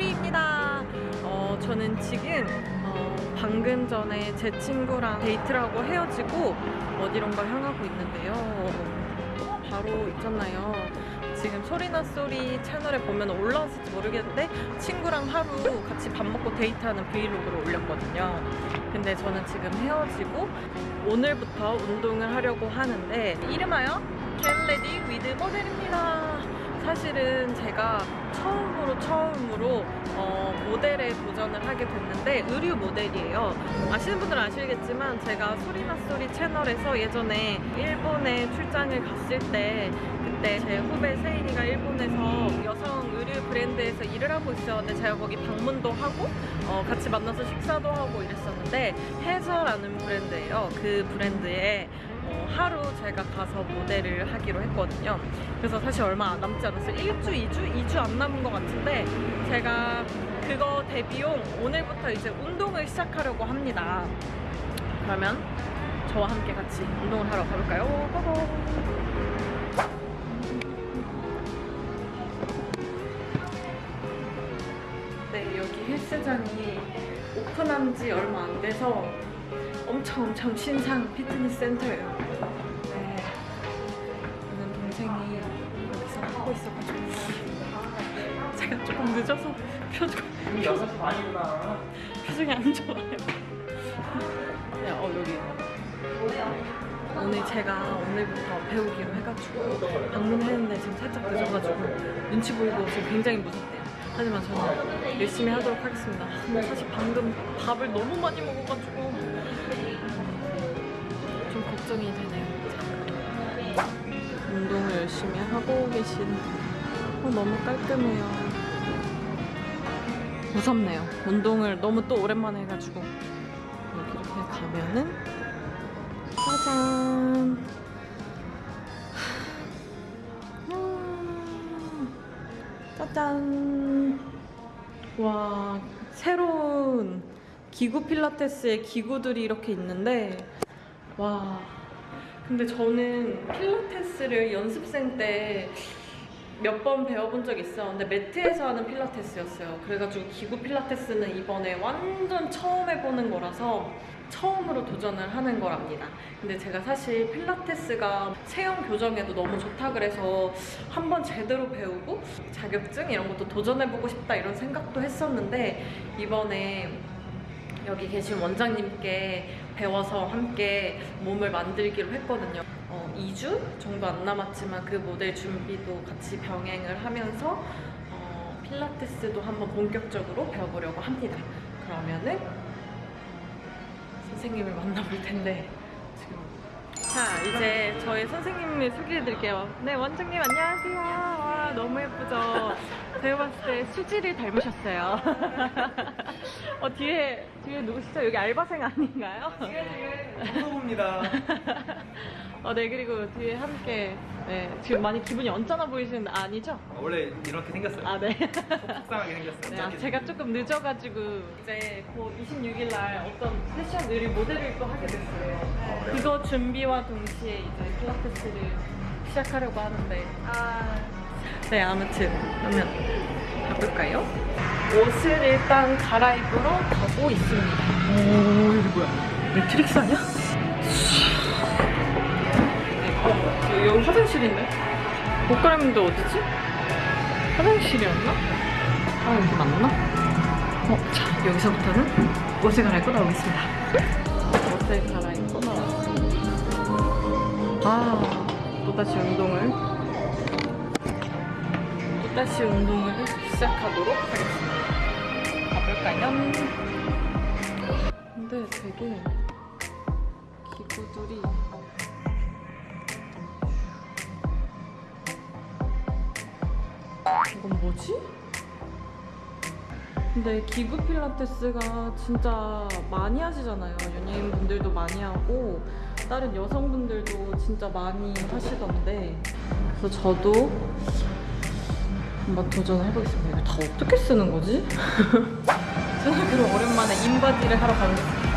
소리입니다. 어, 저는 지금 어, 방금 전에 제 친구랑 데이트를 하고 헤어지고 어디론가 향하고 있는데요. 어, 바로 있잖아요. 지금 소리나 소리 채널에 보면 올라왔을지 모르겠는데 친구랑 하루 같이 밥 먹고 데이트하는 브이로그를 올렸거든요. 근데 저는 지금 헤어지고 오늘부터 운동을 하려고 하는데 이름하여 get ready with 모델입니다. 사실은 제가 처음으로 처음으로 어, 모델에 도전을 하게 됐는데 의류 모델이에요. 아시는 분들은 아시겠지만 제가 소리나 소리 채널에서 예전에 일본에 출장을 갔을 때 그때 제 후배 세인이가 일본에서 여성 의류 브랜드에서 일을 하고 있었는데 제가 거기 방문도 하고 어, 같이 만나서 식사도 하고 이랬었는데 해저라는 브랜드예요. 그 브랜드에 어, 하루 제가 가서 모델을 하기로 했거든요. 그래서 사실 얼마 남지 않았어요. 1주, 2주? 2주 안 남은 것 같은데 제가 그거 대비용 오늘부터 이제 운동을 시작하려고 합니다. 그러면 저와 함께 같이 운동을 하러 가볼까요? 고고! 네, 여기 헬스장이 오픈한 지 얼마 안 돼서 엄청 엄청 신상 피트니스 센터예요. 네. 저는 동생이 여기서 하고 있어가지고 제가 조금 늦어서 표정, 여섯 시 반이구나. 표정이 안 좋아요. 네, 어 여기 오늘 제가 오늘부터 배우기로 해가지고 방문했는데 지금 살짝 늦어가지고 눈치 보이고 지금 굉장히 무섭대요. 하지만 저는 열심히 하도록 하겠습니다. 근데 사실 방금 밥을 너무 많이 먹어가지고 좀 걱정이 되네요. 운동을 열심히 하고 계신 어, 너무 깔끔해요. 무섭네요. 운동을 너무 또 오랜만에 해가지고 여기 이렇게 가면은 짜잔. 음, 짜잔. 와 새로운 기구 필라테스의 기구들이 이렇게 있는데 와. 근데 저는 필라테스를 연습생 때 몇 번 배워본 적 있었는데 매트에서 하는 필라테스였어요. 그래가지고 기구 필라테스는 이번에 완전 처음 해보는 거라서 처음으로 도전을 하는 거랍니다. 근데 제가 사실 필라테스가 체형 교정에도 너무 좋다 그래서 한번 제대로 배우고 자격증 이런 것도 도전해보고 싶다 이런 생각도 했었는데 이번에 여기 계신 원장님께 배워서 함께 몸을 만들기로 했거든요. 어, 2주 정도 안 남았지만 그 모델 준비도 같이 병행을 하면서 어, 필라테스도 한번 본격적으로 배워보려고 합니다. 그러면은 선생님을 만나볼 텐데 지금 자 이제 저희 선생님을 소개해 드릴게요. 네 원장님 안녕하세요. 와 너무 예쁘죠. 제가 봤을 때 수지를 닮으셨어요. 어 뒤에 뒤에 누구시죠? 여기 알바생 아닌가요? 무서웁니다. 어, 네 그리고 뒤에 함께 네 지금 많이 기분이 언짢아 보이시는데 아니죠? 원래 이렇게 생겼어요. 아 네. 속상하게 생겼어요. 네, 아, 제가 조금 늦어가지고 이제 곧 26일 날 어떤 패션 의류 모델을 또 하게 됐어요. 그거 준비와 동시에 이제 필라테스를 시작하려고 하는데 네 아무튼 그러면 가볼까요? 옷을 일단 갈아입으러 가고 있습니다. 오 이게 뭐야? 매트릭스 아니야? 어, 여기 화장실인데? 옷 갈아입는데 어디지? 화장실이었나? 아 여기 맞나? 어, 자 여기서부터는 옷을 갈아입고 나오겠습니다. 옷을 갈아입고 나왔습니다. 아 또다시 운동을 또 다시 운동을 시작하도록 하겠습니다. 가볼까요? 근데 되게 기구들이 이건 뭐지? 근데 기구 필라테스가 진짜 많이 하시잖아요. 연예인분들도 많이 하고 다른 여성분들도 진짜 많이 하시던데 그래서 저도 한번 도전해보겠습니다. 이거 다 어떻게 쓰는 거지? 저는 그럼 오랜만에 인바디를 하러 가겠습니다.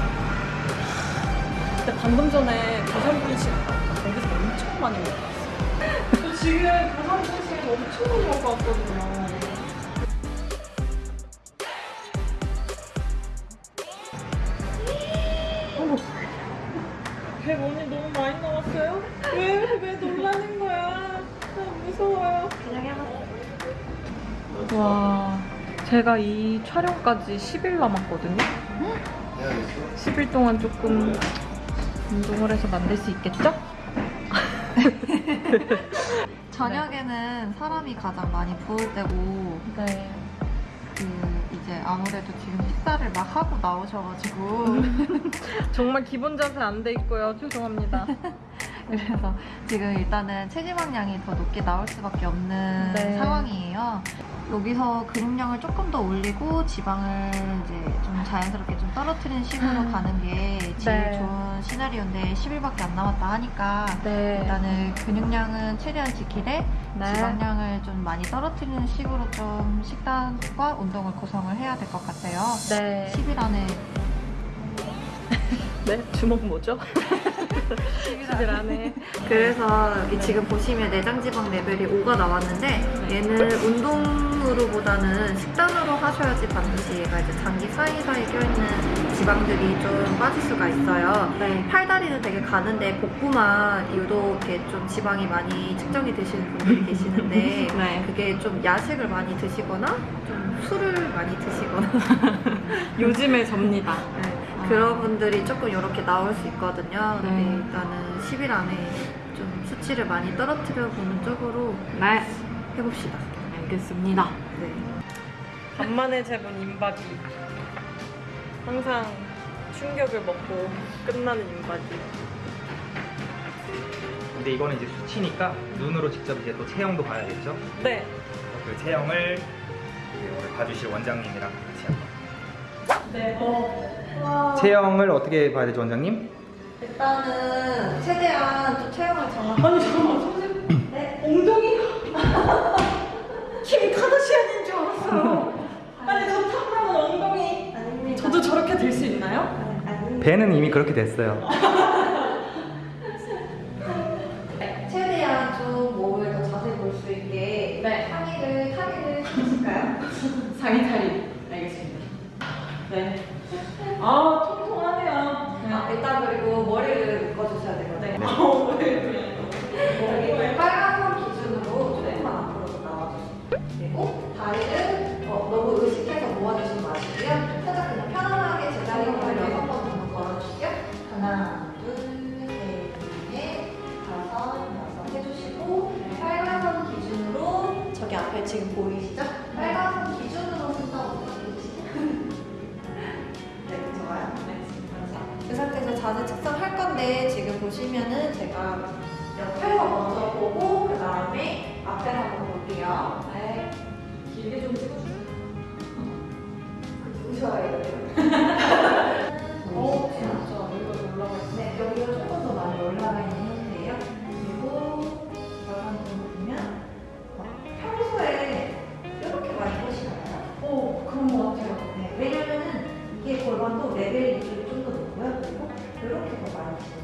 근데 방금 전에 고산불식 아, 거기서 엄청 많이 먹었어요. 저 지금 고산불식 엄청 많이 먹고 왔거든요. 어머. 배원이 너무 많이 나왔어요? 왜? 왜 너무 와, 제가 이 촬영까지 10일 남았거든요? 10일 동안 조금 운동을 해서 만들 수 있겠죠? 저녁에는 사람이 가장 많이 부을 때고 네. 그 이제 아무래도 지금 식사를 막 하고 나오셔가지고 정말 기본 자세 안 돼 있고요. 죄송합니다. 그래서 지금 일단은 체지방량이 더 높게 나올 수밖에 없는 네. 상황이에요. 여기서 근육량을 조금 더 올리고 지방을 이제 좀 자연스럽게 좀 떨어뜨리는 식으로 음. 가는 게 제일 네. 좋은 시나리오인데 10일밖에 안 남았다 하니까 네. 일단은 근육량은 최대한 지키되 네. 지방량을 좀 많이 떨어뜨리는 식으로 좀 식단과 운동을 구성을 해야 될 것 같아요. 네. 10일 안에 네? 주먹 뭐죠? 10일 안에. 그래서 여기 지금 보시면 내장 지방 레벨이 5가 나왔는데 얘는 운동으로보다는 식단으로 하셔야지 반드시 얘가 이제 장기 사이사이 껴있는 지방들이 좀 빠질 수가 있어요. 네. 팔다리는 되게 가는데 복부만 유독 이렇게 좀 지방이 많이 측정이 되시는 분들이 계시는데 네. 그게 좀 야식을 많이 드시거나 좀 술을 많이 드시거나 요즘에 접니다. 네, 아. 그런 분들이 조금 이렇게 나올 수 있거든요. 근데 네. 일단은 10일 안에 좀 수치를 많이 떨어뜨려 보는 쪽으로 네. 해봅시다. 알겠습니다. 네. 간만에 재본 인바디. 항상 충격을 먹고 끝나는 인바디. 근데 이거는 이제 수치니까 눈으로 직접 이제 또 체형도 봐야겠죠? 네. 그 체형을 이제 오늘 봐주실 원장님이랑. 네. 어. 체형을 어떻게 봐야 되죠, 원장님? 일단은 최대한 좀 체형을 정확하게 아니 잠깐만 선생님. 네? 엉덩이가 킴 카다시안인 줄 알았어요. 아니 저 탐나는 엉덩이. 아닙니다. 저도 저렇게 될 수 있나요? 아닙니다. 배는 이미 그렇게 됐어요. 최대한 좀 몸을 더 자세히 볼 수 있게 네. 상의를 탈의를 해주실까요? 상의 탈의. 알겠습니다. 네. 아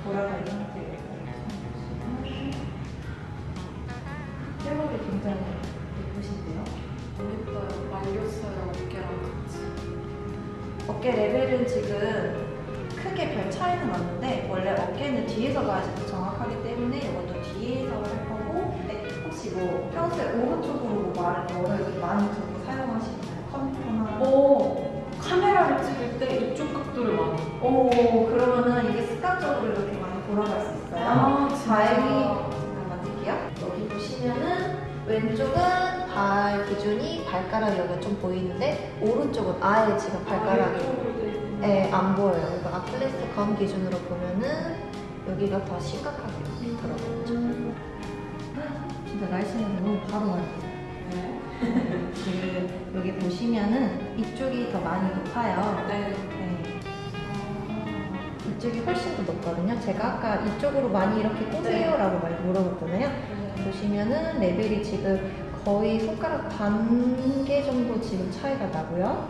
돌아가 있는 상태예요. 회복이 굉장히 예쁘신데요. 예뻐요. 말렸어요. 어깨랑 같이. 어깨 레벨은 지금 크게 별 차이는 없는데 원래 어깨는 뒤에서 봐야지 더 정확하기 때문에 이것도 뒤에서 할 거고 네, 혹시 뭐 평소에 오른쪽으로 뭐 말을 뭐 이렇게 많이 들고 사용하시나요? 컴퓨터나 오, 카메라를 찍을 때 이쪽 각도를 많이. 오 그러면은 습관적으로 이렇게 많이 돌아갈 수 있어요 아, 잠깐만 뜰게요 여기 보시면은 왼쪽은 발 기준이 발가락 여기가 좀 보이는데 오른쪽은 아예 지금 발가락이 네, 안 보여요. 그러니까 아킬레스 건 기준으로 보면은 여기가 더 심각하게 들어가죠. 진짜 날씬해서 너무 바로 와요. 지금 여기 보시면은 이쪽이 더 많이 높아요. 네. 네. 이쪽이 훨씬 더 높거든요. 제가 아까 이쪽으로 많이 이렇게 꼬세요 라고 말 물어봤잖아요. 보시면은 레벨이 지금 거의 손가락 반 개 정도 지금 차이가 나고요.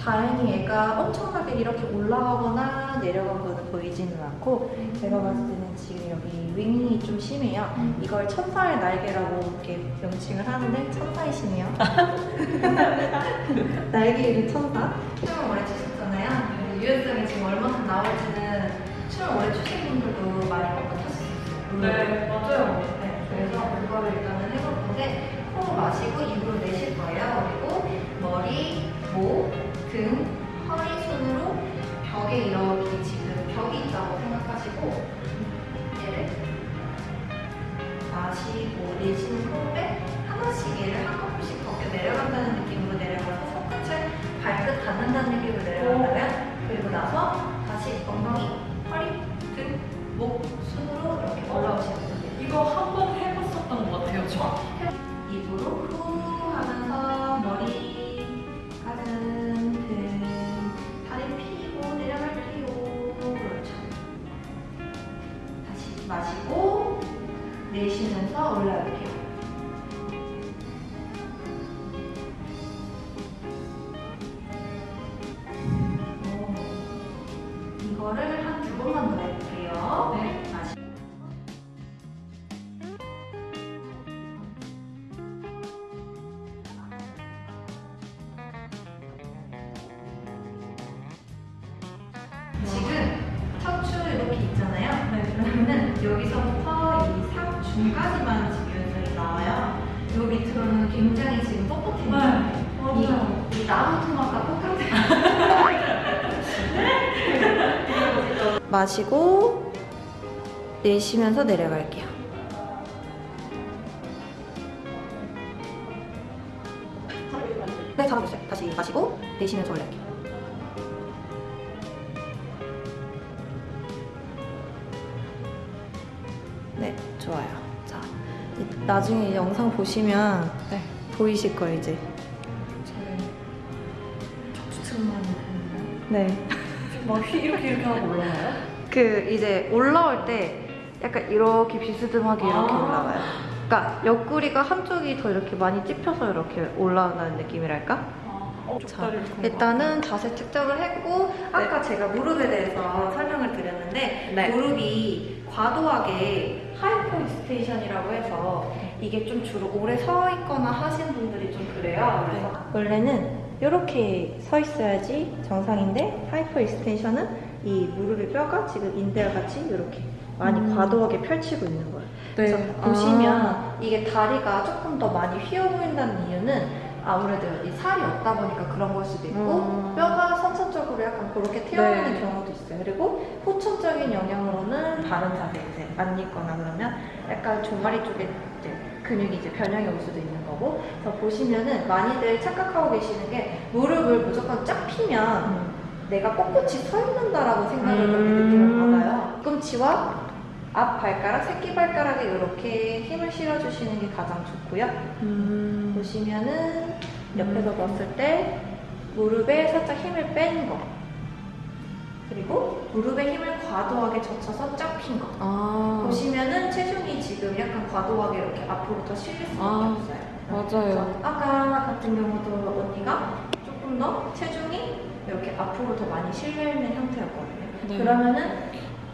다행히 얘가 엄청나게 이렇게 올라가거나 내려간 거는 보이지는 않고 제가 봤을 때는 지금 여기 윙이 좀 심해요. 이걸 천사의 날개라고 이렇게 명칭을 하는데 천사이시네요. 날개 잃은 천사. 수영을 오래 치셨잖아요. 유연성이 지금 얼마큼 나올지는 춤을 오래 추신 분들도 많이 수 있어요. 네, 맞아요. 네, 그래서 그거를 일단은 해볼 건데 코로 마시고 입으로 내쉴 거예요. 그리고 머리, 목, 등, 허리, 손으로 벽에 이렇게 지금 벽이 있다고 생각하시고 얘를 마시고 내쉬는 호흡에 하나씩 얘를 한 커플씩 걷게 내려간다는 느낌으로 내려가서 손끝을 발끝 닿는다는 느낌으로 내려간 마시고 내쉬면서 올라갈게요. 마시고 내쉬면서 내려갈게요. 네, 잡아주세요. 다시 마시고 내쉬면서 올릴게요. 네, 좋아요. 자, 이- 나중에 이 영상 보시면 네. 보이실 거예요, 이제. 네. 막 휘- 이렇게 이렇게 하고 올라가요? 그 이제 올라올 때 약간 이렇게 비스듬하게 이렇게 아. 올라가요. 그러니까 옆구리가 한쪽이 더 이렇게 많이 찝혀서 이렇게 올라가는 느낌이랄까? 어, 족다리를 좀 일단은 자세 측정을 했고 아까 제가 무릎에 대해서 설명을 드렸는데 네. 무릎이 과도하게 hyperextension이라고 해서 이게 좀 주로 오래 서 있거나 하신 분들이 좀 그래요. 그래서 원래는 이렇게 서 있어야지 정상인데 하이퍼익스테이션은 이 무릎의 뼈가 지금 인대와 같이 이렇게 많이 음. 과도하게 펼치고 있는 거예요. 그래서 네. 보시면 이게 다리가 조금 더 많이 휘어 보인다는 이유는 아무래도 이 살이 없다 보니까 그런 걸 수도 있고 음. 뼈가 선천적으로 약간 그렇게 튀어나오는 네. 경우도 있어요. 그리고 후천적인 영향으로는 바른 자세 이제 안 있거나 그러면 약간 종아리 쪽에 이제 근육이 이제 변형이 올 수도 있는 거고 그래서 보시면은 많이들 착각하고 계시는 게 무릎을 무조건 쫙 피면 내가 꼿꼿이 서 있는다라고 생각을 그렇게 음. 느낌을 받아요. 뒤꿈치와 앞 발가락, 새끼 발가락에 이렇게 힘을 실어주시는 게 가장 좋고요. 음. 보시면은 옆에서 봤을 때 무릎에 살짝 힘을 뺀 거. 그리고 무릎에 힘을 과도하게 젖혀서 쫙 핀 거. 아. 보시면은 체중이 지금 약간 과도하게 이렇게 앞으로 더 실릴 수밖에 아, 없어요. 맞아요. 아까 같은 경우도 언니가 조금 더 체중이 이렇게 앞으로 더 많이 실려있는 형태였거든요. 네. 그러면은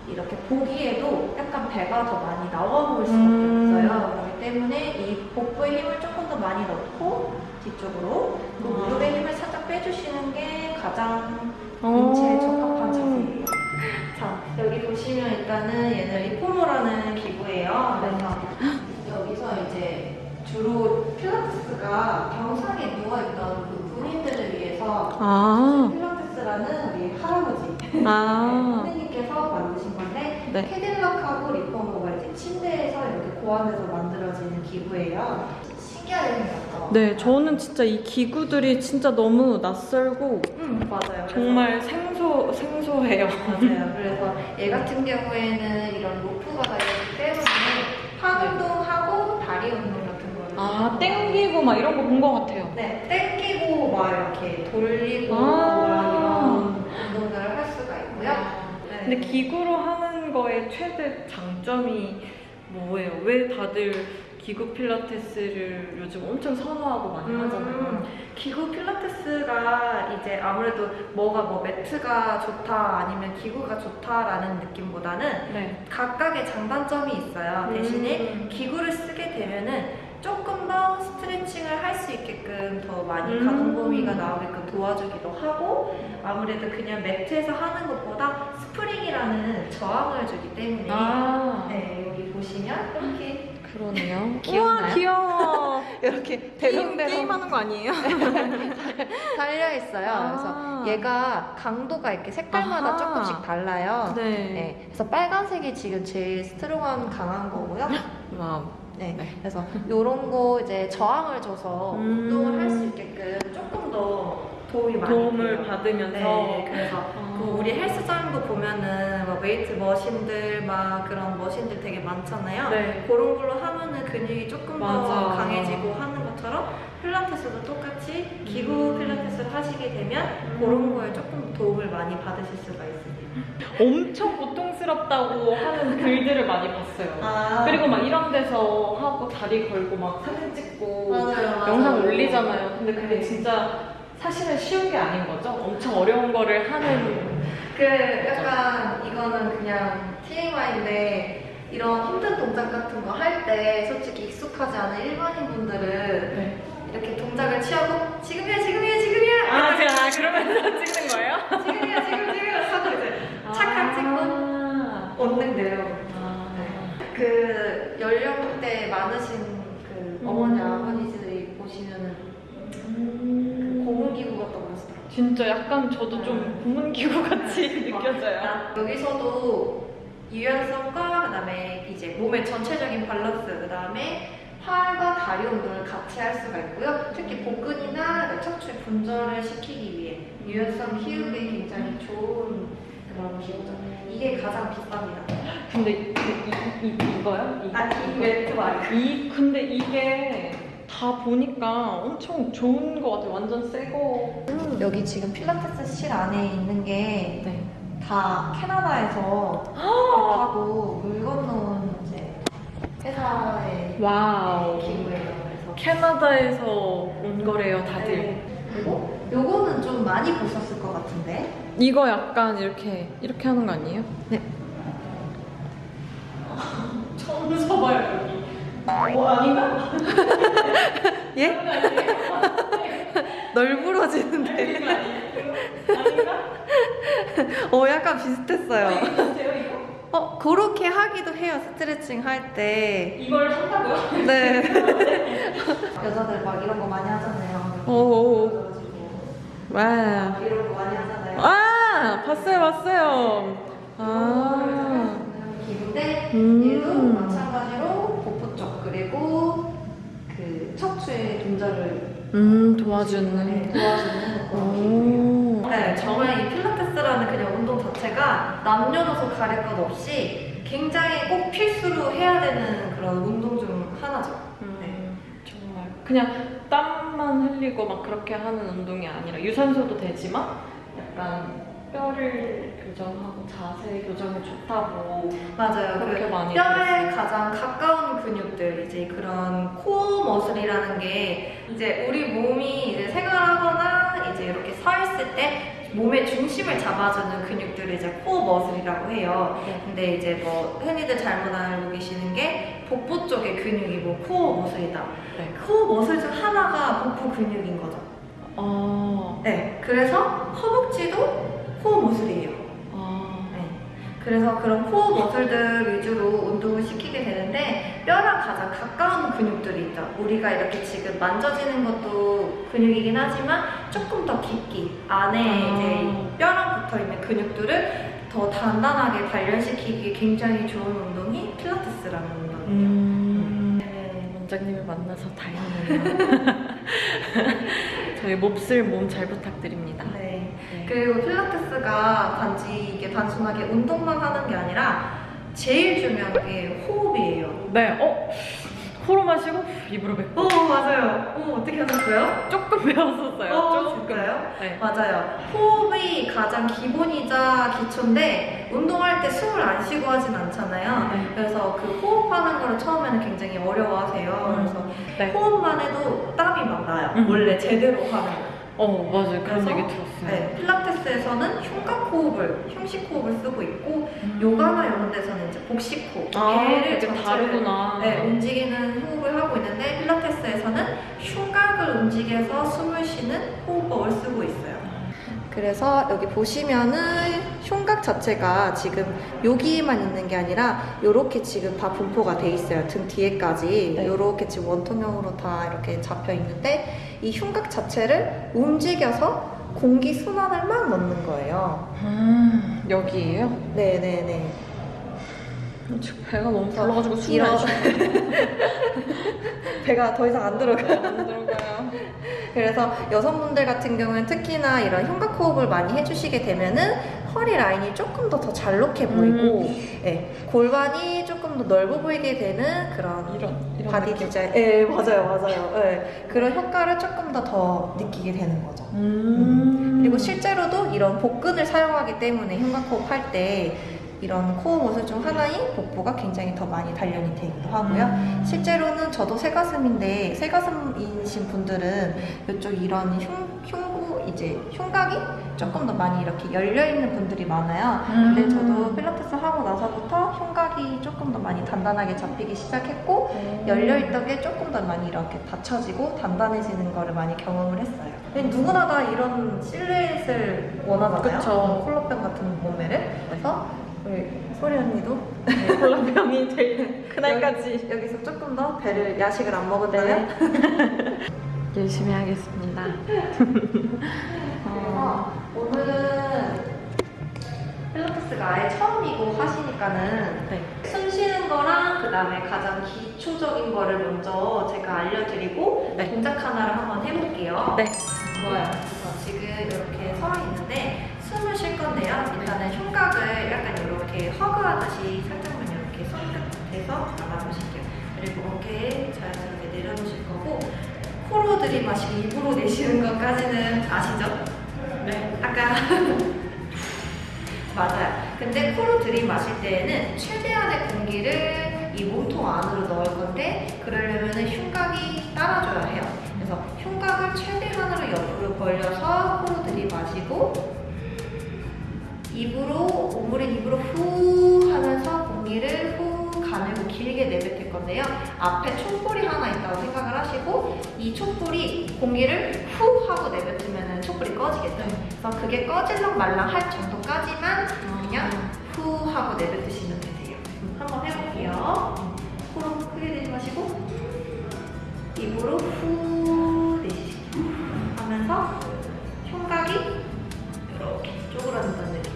이렇게 보기에도 약간 배가 더 많이 나와 보일 수밖에 음. 없어요. 그렇기 때문에 이 복부에 힘을 조금 더 많이 넣고 뒤쪽으로 그 아. 무릎에 힘을 살짝 빼주시는 게 가장 어. 인체에 적합한 자세예요. 자, 여기 보시면 일단은 얘는 리포머라는 기구예요. 그래서 여기서 이제 주로 필라테스가 병상에 누워있던 그 군인들을 위해서 아. 필라테스라는 우리 할아버지 아. 선생님께서 만드신 건데 네. 캐딜락하고 리포머가 이제 침대에서 이렇게 고안해서 만들어지는 기구예요. 신기하게 생겼죠? 네, 저는 진짜 이 기구들이 진짜 너무 낯설고 음, 맞아요. 정말 생소 생소해요. 맞아요. 그래서 얘 같은 경우에는 이런 로프가 달려있기 때문에 팔 운동하고 다리 운동 같은 거는 아, 땡기고 막 이런 거 본 것 같아요. 네, 땡기고 막 이렇게 돌리고 아. 막 이런 운동들을 할 수가 있고요. 네. 근데 기구로 하는 거의 최대 장점이 뭐예요? 왜 다들 기구 필라테스를 요즘 엄청 선호하고 많이 하잖아요. 음, 기구 필라테스가 이제 아무래도 뭐가 뭐 매트가 좋다 아니면 기구가 좋다라는 느낌보다는 네. 각각의 장단점이 있어요. 대신에 음. 기구를 쓰게 되면은 조금 더더 스트레칭을 할 수 있게끔 더 많이 음. 가동 범위가 나오게끔 도와주기도 하고 아무래도 그냥 매트에서 하는 것보다 스프링이라는 저항을 주기 때문에 아, 네, 여기 보시면 이렇게 그러네요. 우와, 귀여워. 이렇게 대롱대롱 게임하는 거 아니에요? 달려 있어요. 아. 그래서 얘가 강도가 이렇게 색깔마다 아하. 조금씩 달라요. 네. 네, 그래서 빨간색이 지금 제일 strong한 강한 거고요. wow. 네, 네. 그래서 이런 거 이제 저항을 줘서 음. 운동을 할 수 있게끔 조금 더 도움이 많이 도움을 돼요. 받으면서. 네, 그래서 아. 그 우리 헬스장도 보면은 막 weight machine들 막 그런 machine들 되게 많잖아요. 네. 그런 걸로 하면은 근육이 조금 더 맞아. 강해지고 하는 것처럼 필라테스도 똑같이 기구 음. 필라테스를 하시게 되면 그런 거에 조금 도움을 많이 받으실 수가 있습니다. 엄청 고통스럽다고 하는 글들을 많이 봤어요. 아, 그리고 막 이런 데서 하고 다리 걸고 막 사진 찍고 맞아요, 맞아요. 영상 올리잖아요. 근데 그게 네. 진짜 사실은 쉬운 게 아닌 거죠? 엄청 어려운 거를 하는 그 약간 이거는 그냥 TMI인데 이런 힘든 동작 같은 거 할 때 솔직히 익숙하지 않은 일반인 분들은 네. 이렇게 동작을 취하고 지금이야 지금이야 지금이야 아, 제가 그러면서 찍는 거예요? 지금이야 지금 지금 하고 이제 착각 찍고 아. 얻는데요. 아. 그 연령대 많으신 그 어머니 아버지들이 보시면은 그 고문기구 같다고 그러시더라고요. 진짜 약간 저도 좀 고문기구 같이 느껴져요. 아, 여기서도 유연성과 그다음에 이제 몸의 전체적인 밸런스 그다음에 팔과 다리 운동을 같이 할 수가 있고요. 특히 복근이나 척추 분절을 시키기 위해 유연성 키우기에 굉장히 좋은 그런 기구죠. 이게 가장 비쌉니다. 근데 이, 이, 이, 이거요? 이, 아, 이 매트 말이에요. 이 근데 이게 다 보니까 엄청 좋은 거 같아요. 완전 새 거. 여기 지금 필라테스 실 안에 있는 게다 네. 캐나다에서 하고 물 건너온 이제 회사의 와우. 기구예요. 그래서 캐나다에서 온 거래요, 다들. 네. 그리고 요거는 좀 많이 보셨을 것 같은데 이거 약간 이렇게 이렇게 하는 거 아니에요? 네. 처음 서봐요 여기. 뭐 아닌가? 예? 널브러지는데 아닌가? 어 약간 비슷했어요 이거? 어 그렇게 하기도 해요 스트레칭 할 때 이걸 한다고요? 네. 여자들 막 이런 거 많이 하잖아요 오. 그래가지고 와. 이런 거 많이 하잖아요 아 봤어요 봤어요. 아. 기구인데 음. 얘도 마찬가지로 복부 쪽 그리고 그 척추의 동작을 음 네, 도와주는. 도와주는 그런 오. 네, 정말 이 필라테스라는 그냥 운동 자체가 남녀노소 가릴 것 없이 굉장히 꼭 필수로 해야 되는 그런 운동 중 하나죠. 네. 음, 정말 그냥 땀만 흘리고 막 그렇게 하는 운동이 아니라 유산소도 되지만 약간 뼈를 교정하고 자세 교정이 좋다고 맞아요. 그렇게 그 많이 뼈에. 가장 가까운 근육들, 이제 그런 core muscle이라는 게 이제 우리 몸이 이제 생활하거나 이제 이렇게 서 있을 때 몸의 중심을 잡아주는 근육들을 이제 core muscle이라고 해요. 네. 근데 이제 뭐 흔히들 잘못 알고 계시는 게 복부 쪽의 근육이 뭐 core muscle이다. 네. core muscle 중 하나가 복부 근육인 거죠. 아, 네. 그래서 허벅지도 core muscle이에요. 아, 네. 그래서 그런 core muscle들 위주로 운동을 시키게 되는데 뼈랑 가장 가까운 근육들이 있죠. 우리가 이렇게 지금 만져지는 것도 근육이긴 하지만 조금 더 깊이 안에 아. 이제 뼈랑 붙어 있는 근육들을 더 단단하게 단련시키기 굉장히 좋은 운동이 필라테스라는 운동이에요. 음, 네. 원장님을 만나서 다행이네요. 저희 몹쓸 몸 잘 부탁드립니다. 그리고 필라테스가 단지 이게 단순하게 운동만 하는 게 아니라 제일 중요한 게 호흡이에요. 네, 어? 코로 마시고 입으로 뱉고 오 맞아요. 오 어떻게 하셨어요? 조금 배웠었어요. 어, 조금. 진짜요? 네. 맞아요. 호흡이 가장 기본이자 기초인데 운동할 때 숨을 안 쉬고 하진 않잖아요. 네. 그래서 그 호흡하는 거를 처음에는 굉장히 어려워하세요. 음. 그래서 네. 호흡만 해도 땀이 막 나요. 음. 원래 제대로 하면. 어 맞아요 그런 얘기 들었어요. 네, 필라테스에서는 흉곽 호흡을, 흉식 호흡을 쓰고 있고 음. 요가나 이런 데서는 이제 복식 호흡, 아 배를 전체를 다르구나. 네, 움직이는 호흡을 하고 있는데 필라테스에서는 흉곽을 움직여서 숨을 쉬는 호흡법을 쓰고 있어요. 그래서 여기 보시면은 흉곽 자체가 지금 여기만 있는 게 아니라 이렇게 지금 다 분포가 돼 있어요. 등 뒤에까지 네. 이렇게 지금 원통형으로 다 이렇게 잡혀 있는데 이 흉곽 자체를 움직여서 공기 순환을 막 넣는 거예요. 음, 여기에요? 네네네. 배가 너무 불러가지고 숨이 이런- 안 쉬어요. 배가 더 이상 안 들어가요. 안 들어가요. 그래서 여성분들 같은 경우는 특히나 이런 흉곽 호흡을 많이 해주시게 되면은 허리 라인이 조금 더 더 잘록해 보이고, 예, 골반이 조금 더 넓어 보이게 되는 그런 이런 이런 body 느낌. 디자인. 예, 맞아요, 맞아요. 예, 그런 효과를 조금 더 더 느끼게 되는 거죠. 음. 그리고 실제로도 이런 복근을 사용하기 때문에 흉곽 호흡 할 때 이런 코어 모습 중 하나인 복부가 굉장히 더 많이 단련이 되기도 하고요. 음. 실제로는 저도 새가슴인데 새가슴이신 분들은 이쪽 이런 흉, 흉부 이제 흉곽이 조금 더 많이 이렇게 열려 있는 분들이 많아요. 근데 음. 저도 필라테스 하고 나서부터 흉곽이 조금 더 많이 단단하게 잡히기 시작했고 열려 있던 게 조금 더 많이 이렇게 받쳐지고 단단해지는 거를 많이 경험을 했어요. 누구나 다 이런 실루엣을 원하잖아요. 그쵸. 콜라병 같은 몸매를. 그래서 우리 소리 언니도 콜라병이 제일 그날까지 여기서 조금 더 배를 야식을 안 먹었다면 열심히 하겠습니다. 어, 오늘은 필라테스가 아예 처음이고 하시니까는 네. 숨 쉬는 거랑 그 다음에 가장 기초적인 거를 먼저 제가 알려드리고 네. 동작 하나를 한번 해볼게요. 네. 좋아요. 그래서 지금 이렇게 서 있는데 숨을 쉴 건데요. 일단은 흉곽을 약간 이렇게 허그하듯이 살짝만 이렇게 손 끝에서 잡아보실게요. 그리고 어깨에 자연스럽게 내려놓으실 거고 코로 들이마시고 입으로 내쉬는 것까지는 아시죠? 네. 아까 맞아요. 근데 코로 들이마실 때에는 최대한의 공기를 이 몸통 안으로 넣을 건데 그러려면은 흉곽이 따라줘야 해요. 그래서 흉곽을 최대한으로 옆으로 벌려서 코로 들이마시고 입으로 오므린 입으로 후 하면서 공기를 후 가늘고 길게 내뱉을 건데요. 앞에 촛불이 하나 있다고 생각을 하시고 이 촛불이 공기를 후 하고 내뱉으면 촛불이 꺼지겠죠. 그래서 그게 꺼질랑 말랑 할 정도까지만 그냥 후 하고 내뱉으시면 되세요. 음, 한번 해볼게요. 코로 크게 내지 마시고 입으로 후 내쉬시고 하면서 흉곽이 이렇게 쪼그라든다는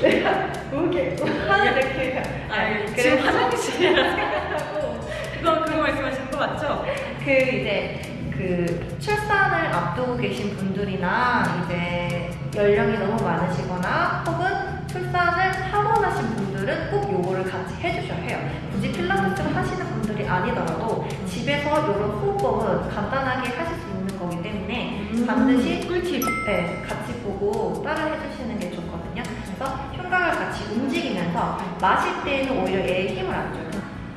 내가 이렇게 하는 아니, 그래. 지금 화장실이라 생각하고 그거 그거 말씀하시는 거 맞죠? 그 이제 그 출산을 앞두고 계신 분들이나 이제 연령이 너무 많으시거나 혹은 출산을 하고 나신 분들은 꼭 요거를 같이 해주셔야 해요. 굳이 필라테스를 하시는 분들이 아니더라도 집에서 이런 호흡법은 간단하게 하실 수 있는 거기 때문에 반드시 꿀팁. 네, 같이 보고 따라 해주시는 게 좋거든요. 그래서 흉곽을 같이 움직이면서 마실 때에는 오히려 얘에 힘을 안 줘요.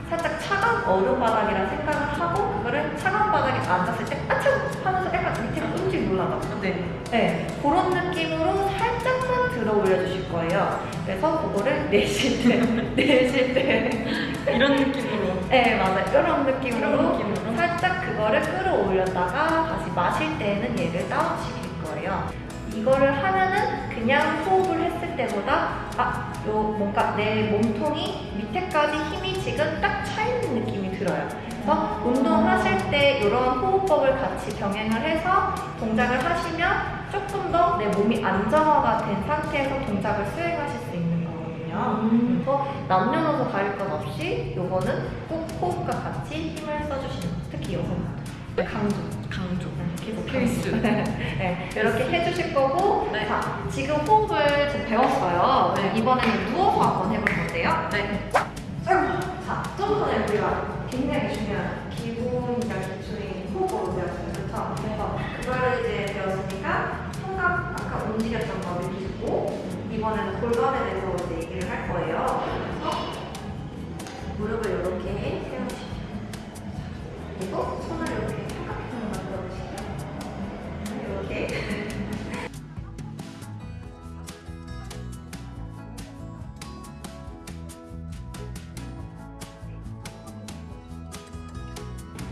살짝 차가운 얼음 바닥이라 생각을 하고 그거를 차가운 바닥에 앉았을 때 아차 하면서 약간 밑으로 움직 놀라다. 네. 네, 그런 느낌으로 살짝만 들어 올려주실 거예요. 그래서 그거를 내쉴 때, 내쉴 때, 이런 느낌으로. 네 맞아요. 이런 느낌으로, 이런 느낌으로. 살짝 그거를 끌어올렸다가 다시 마실 때는 얘를 다운시킬 거예요. 이거를 하면은 그냥 호흡을 했을 때보다 아, 요 뭔가 내 몸통이 밑에까지 힘이 지금 딱 차 있는 느낌이 들어요. 그래서 운동하실 때 이런 호흡법을 같이 병행을 해서 동작을 하시면 조금 더 내 몸이 안정화가 된 상태에서 동작을 수행하실 수 있는 거거든요. 음. 그래서 남녀노소 가릴 것 없이 요거는 꼭 호흡과 같이 힘을 써주시는 특히 여성분들 강조 강조. 필수. 네, 이렇게 해주실 거고 네. 자, 지금 호흡을 지금 배웠어요. 네. 이번에는 누워서 한번 해볼 건데요. 네. 자, 좀 전에 우리가 굉장히 중요한 기본이자 기초인 호흡을 배웠어요. 그렇죠? 그래서 그거를 이제 배웠으니까 청각 아까 움직였던 거 느끼고 이번에는 골반에 대해서 이제 얘기를 할 거예요. 그래서 무릎을 이렇게 세우시고 그리고 손을 이렇게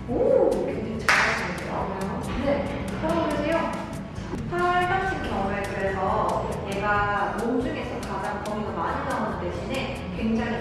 오, 굉장히 잘하시는데요. 네, 그러면서요. 팔 같은 경우에 그래서 얘가 몸 중에서 가장 범위가 많이 나오는 대신에 굉장히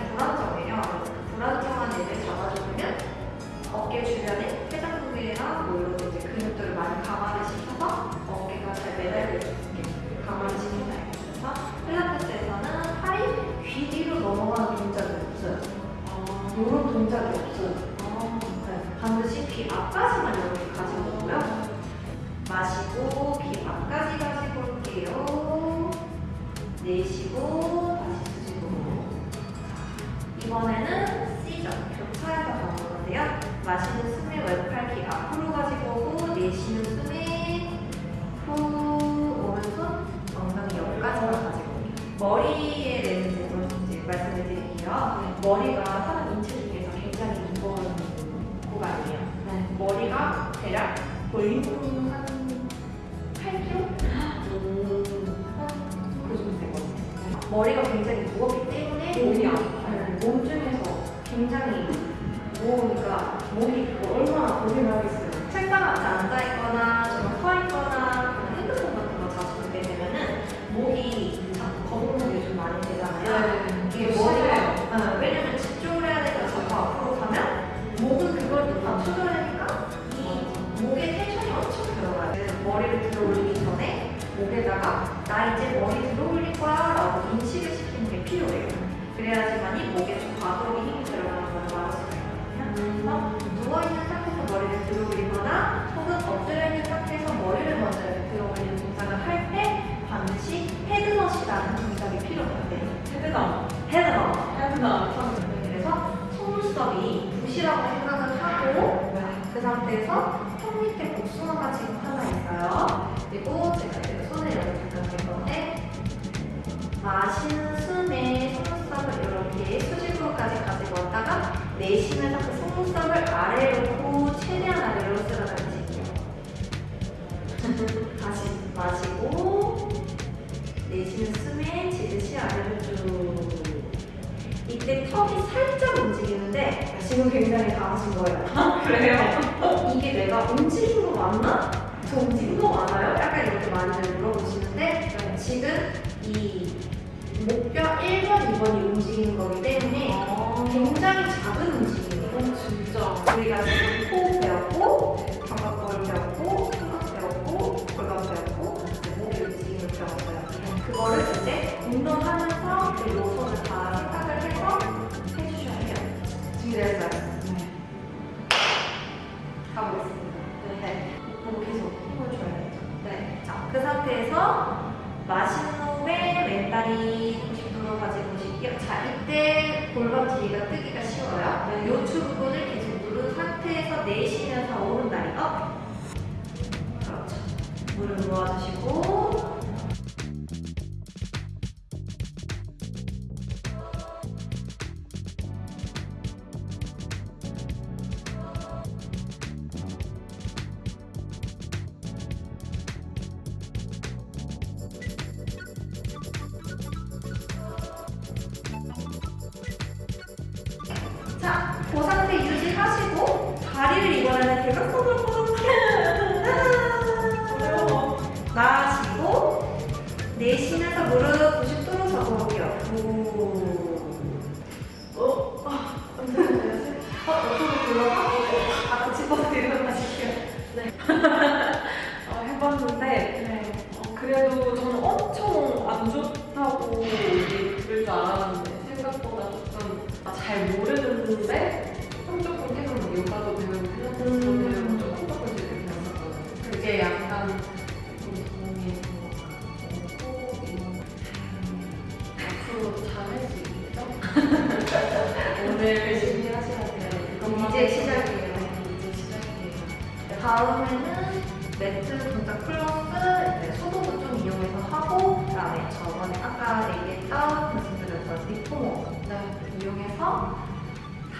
턱이 살짝 움직이는데 지금 굉장히 강하신 거예요. 그래요? 어? 이게 내가 움직인 거 맞나? 저 움직인 거 맞아요? 약간 이렇게 많이들 물어보시는데 지금 이 목뼈 1번, 2번이 움직이는 거기 때문에 굉장히 작은 움직임이에요. 진짜. 우리가 지금 호흡 배웠고, 견갑골 배웠고, 삼각 배웠고, 골반 배웠고, 목의 움직임을 배웠어요. 그거를 이제 운동하면서 그 요소 준비됐어요? 가보겠습니다. 네. 계속 힘을 줘야겠죠. 네. 자, 그 상태에서 마시는 호흡에 왼다리 90도로 가지고 오실게요. 자, 이때 골반 뒤가 뜨기가 쉬워요. 네. 요추 부분을 계속 누른 상태에서 내쉬면서 오른 다리 up. 그렇죠. 무릎 놓아주시고.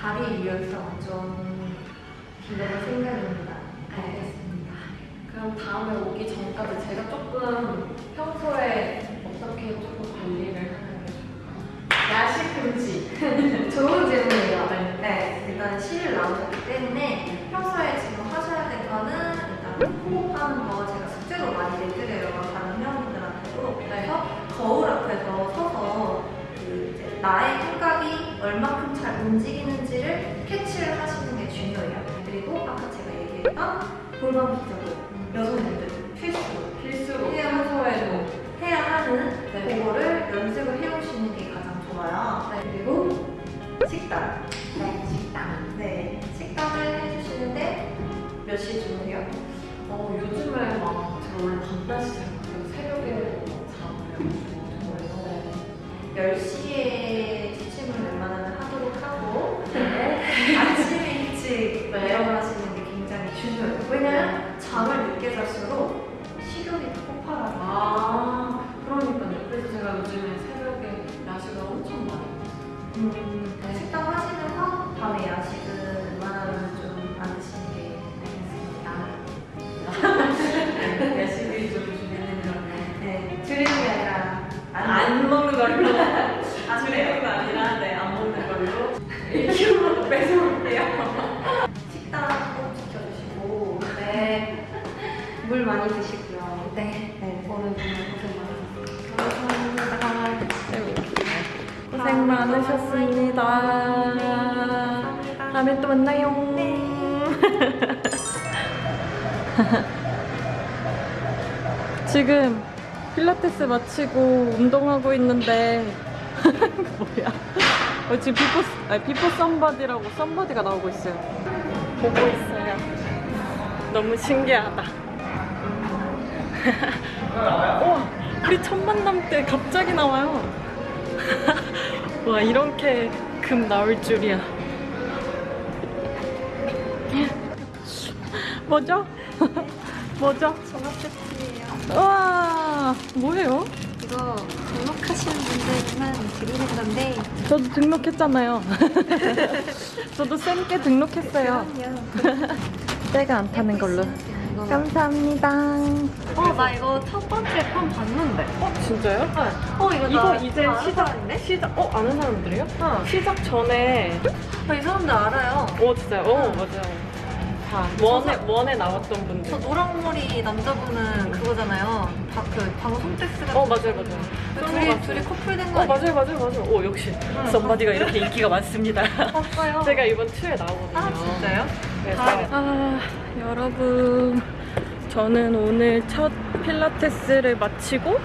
다리 유연성 좀 길러볼 생각입니다. 알겠습니다. 그럼 다음에 오기 전까지 제가 조금 평소에 어떻게 조금 관리를 하는 게 좋을까요? 야식 금지. 좋은 질문이에요. 네. 네, 일단 시를 나오셨기 때문에 평소에 지금 하셔야 될 거는 일단 호흡하는 거 제가 숙제로 많이 내드려요. 다른 회원분들한테도. 그래서 거울 앞에서 서서 나의 감각이 얼마큼 잘 움직이는지를 캐치를 하시는 게 중요해요. 그리고 아까 제가 얘기했던 골반 기적을 여성분들 필수로 필수로 해야 평소에도 해야 하는 네. 그거를 연습을 해오시는 게 가장 좋아요. 네. 그리고 식단. 네, 식단. 네, 식단을 해주시는데 몇 시 주무세요? 어, 요즘에 막 원래 밤낮이 잘. 새벽에 그래서 10시에 취침을 웬만하면 하도록 하고 아침에 일찍 네. 일어나시는 게 굉장히 중요해요. 왜냐면 잠을 늦게 잘수록 식욕이 더 폭발하고 아 그러니까요. 그래서 제가 요즘에 새벽에 야식을 엄청 많이 해요. 음, 지금 필라테스 마치고 운동하고 있는데 뭐야? 어, 지금 비포 아니, 비포 썸바디라고 썸바디가 나오고 있어요. 보고 있어요. 너무 신기하다. 우와, 우리 첫 만남 때 갑자기 나와요. 와 이렇게 금 나올 줄이야. 뭐죠? 뭐죠? 종합 세트예요. 와 뭐예요? 이거 등록하시는 분들만 드리는 건데 저도 등록했잖아요. 저도 쌤께 등록했어요. 그럼요. 때가 안 타는 걸로. 이거 감사합니다. 어, 나 이거 첫 번째 편 봤는데. 어 진짜요? 어, 이거, 이거 나 이제 아는 시작 사람인데? 시작 어 아는 사람들이요? 어. 시작 전에 어, 이 사람들 알아요. 어 진짜요? 어 맞아요. 다 원에 원에 나왔던 분들. 저 노랑머리 남자분은 그거잖아요. 다그 방송 때 쓰는. 어 맞아요 맞아요. 그 둘이. 둘이 커플 된 거 어? 맞아요 맞아요 맞아요. 오 역시 썸바디가 이렇게 인기가 많습니다. 봤어요. 제가 이번 2에 나오거든요. 아 진짜요? 그래서 다- 아 여러분 저는 오늘 첫 필라테스를 마치고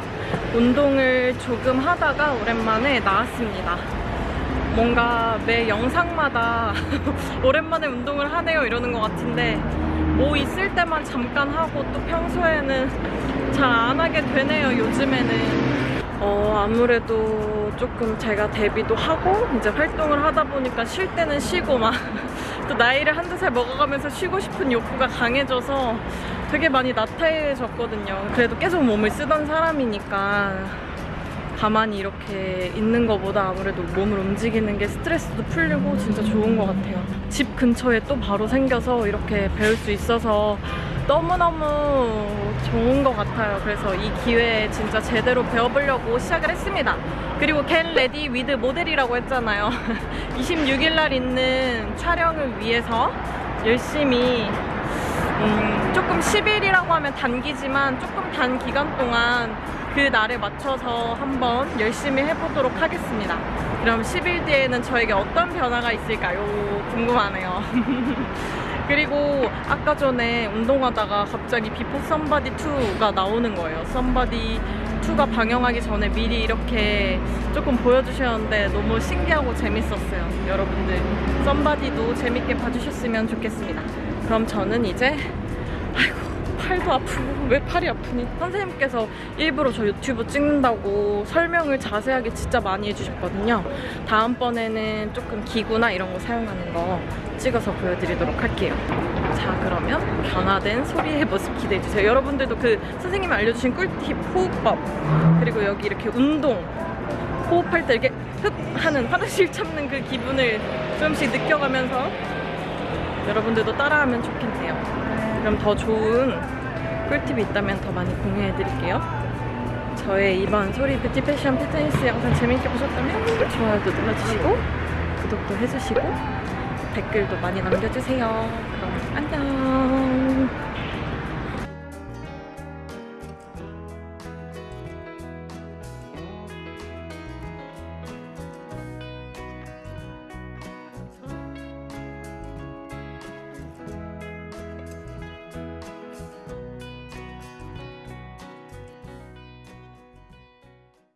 운동을 조금 하다가 오랜만에 나왔습니다. 뭔가 매 영상마다 오랜만에 운동을 하네요 이러는 것 같은데 뭐 있을 때만 잠깐 하고 또 평소에는 잘 안 하게 되네요 요즘에는. 어 아무래도 조금 제가 데뷔도 하고 이제 활동을 하다 보니까 쉴 때는 쉬고 막 또 나이를 한두 살 먹어가면서 쉬고 싶은 욕구가 강해져서 되게 많이 나태해졌거든요. 그래도 계속 몸을 쓰던 사람이니까 가만히 이렇게 있는 것보다 아무래도 몸을 움직이는 게 스트레스도 풀리고 진짜 좋은 것 같아요. 집 근처에 또 바로 생겨서 이렇게 배울 수 있어서 너무너무 좋은 것 같아요. 그래서 이 기회에 진짜 제대로 배워보려고 시작을 했습니다. 그리고 Get Ready With 모델이라고 했잖아요. 26일 날 있는 촬영을 위해서 열심히 음, 조금 10일이라고 하면 단기지만 조금 단 기간 동안 그 날에 맞춰서 한번 열심히 해보도록 하겠습니다. 그럼 10일 뒤에는 저에게 어떤 변화가 있을까요? 궁금하네요. 그리고 아까 전에 운동하다가 갑자기 Before 썸바디 2가 나오는 거예요. 썸바디 2가 방영하기 전에 미리 이렇게 조금 보여주셨는데 너무 신기하고 재밌었어요. 여러분들 썸바디도 재밌게 봐주셨으면 좋겠습니다. 그럼 저는 이제 아이고 팔도 아프고 왜 팔이 아프니? 선생님께서 일부러 저 유튜브 찍는다고 설명을 자세하게 진짜 많이 해주셨거든요. 다음번에는 조금 기구나 이런 거 사용하는 거 찍어서 보여드리도록 할게요. 자 그러면 변화된 소리의 모습 기대해 주세요. 여러분들도 그 선생님이 알려주신 꿀팁 호흡법 그리고 여기 이렇게 운동 호흡할 때 이렇게 흡 하는 화장실 참는 그 기분을 조금씩 느껴가면서 여러분들도 따라하면 좋겠네요. 그럼 더 좋은 꿀팁이 있다면 더 많이 공유해 드릴게요. 저의 이번 소리 뷰티 패션 피트니스 영상 재밌게 보셨다면 좋아요도 눌러주시고 구독도 해주시고 댓글도 많이 남겨주세요. 그럼 안녕.